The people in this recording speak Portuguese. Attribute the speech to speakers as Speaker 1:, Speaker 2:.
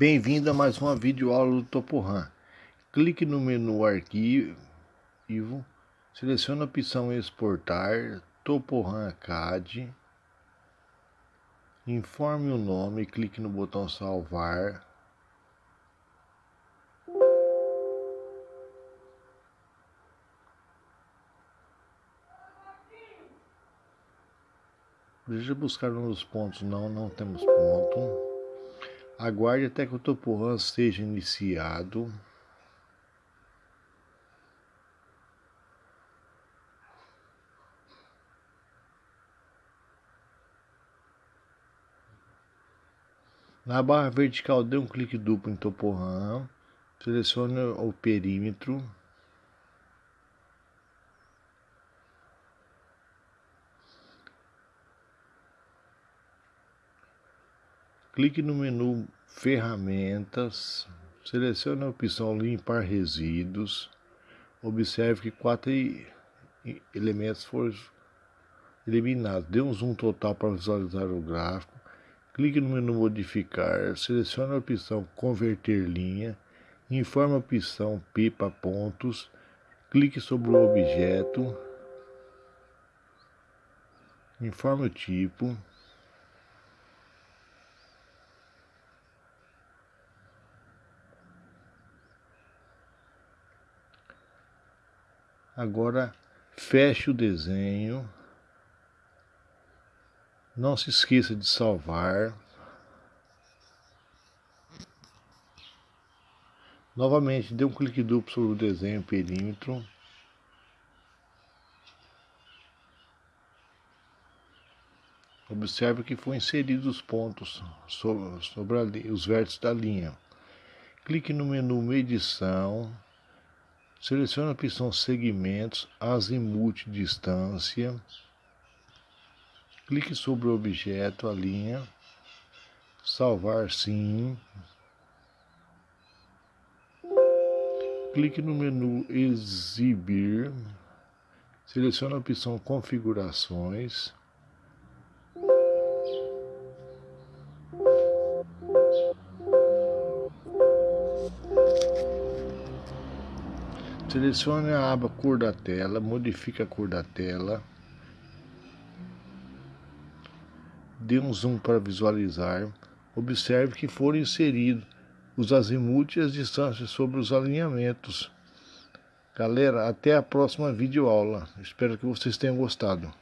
Speaker 1: Bem-vindo a mais uma videoaula do Topohan. Clique no menu Arquivo, selecione a opção Exportar, Topohan CAD, informe o nome, clique no botão Salvar. Deixa eu buscar nos pontos, não, não temos ponto. Aguarde até que o topo seja iniciado. Na barra vertical, dê um clique duplo em Topohan, selecione o perímetro. Clique no menu Ferramentas, selecione a opção Limpar Resíduos. Observe que quatro elementos foram eliminados. Dê um zoom total para visualizar o gráfico. Clique no menu Modificar, selecione a opção Converter linha, informe a opção Pipa Pontos, clique sobre o objeto, informe o tipo, Agora feche o desenho. Não se esqueça de salvar. Novamente, dê um clique duplo sobre o desenho perímetro. Observe que foi inseridos os pontos sobre, sobre a, os vértices da linha. Clique no menu Medição. Selecione a opção Segmentos, Azimuth Distância. Clique sobre o objeto, a linha. Salvar sim. Clique no menu Exibir. Selecione a opção Configurações. Selecione a aba cor da tela, modifique a cor da tela. Dê um zoom para visualizar. Observe que foram inseridos os azimuth e as distâncias sobre os alinhamentos. Galera, até a próxima videoaula. Espero que vocês tenham gostado.